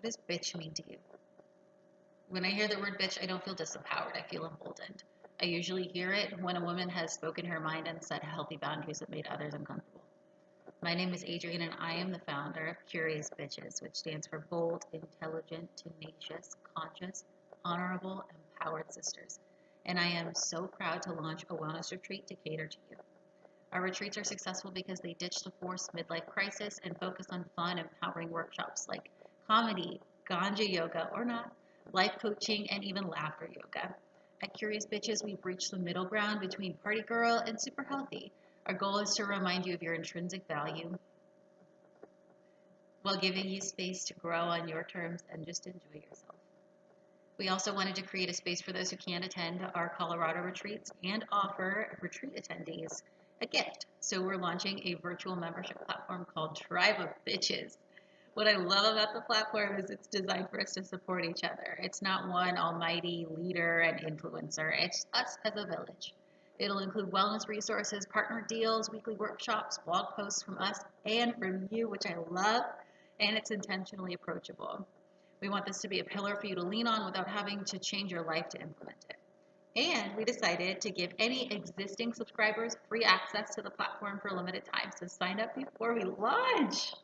What does bitch mean to you? When I hear the word bitch, I don't feel disempowered. I feel emboldened. I usually hear it when a woman has spoken her mind and set healthy boundaries that made others uncomfortable. My name is Adrienne, and I am the founder of Curious Bitches, which stands for Bold, Intelligent, Tenacious, Conscious, Honorable, Empowered Sisters. And I am so proud to launch a wellness retreat to cater to you. Our retreats are successful because they ditch the forced midlife crisis and focus on fun, empowering workshops like comedy, ganja yoga or not, life coaching, and even laughter yoga. At Curious Bitches, we breach the middle ground between party girl and super healthy. Our goal is to remind you of your intrinsic value while giving you space to grow on your terms and just enjoy yourself. We also wanted to create a space for those who can't attend our Colorado retreats and offer retreat attendees a gift. So we're launching a virtual membership platform called Tribe of Bitches. What I love about the platform is it's designed for us to support each other. It's not one almighty leader and influencer, it's us as a village. It'll include wellness resources, partner deals, weekly workshops, blog posts from us and from you, which I love, and it's intentionally approachable. We want this to be a pillar for you to lean on without having to change your life to implement it. And we decided to give any existing subscribers free access to the platform for a limited time. So sign up before we launch.